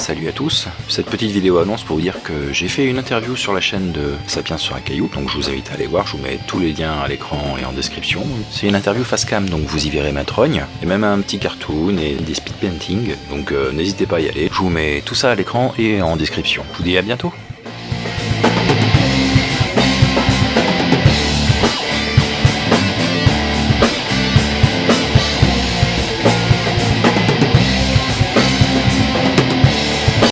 Salut à tous, cette petite vidéo annonce pour vous dire que j'ai fait une interview sur la chaîne de Sapiens sur un caillou, donc je vous invite à aller voir, je vous mets tous les liens à l'écran et en description. C'est une interview face cam, donc vous y verrez ma trogne, et même un petit cartoon et des speed painting, donc euh, n'hésitez pas à y aller. Je vous mets tout ça à l'écran et en description. Je vous dis à bientôt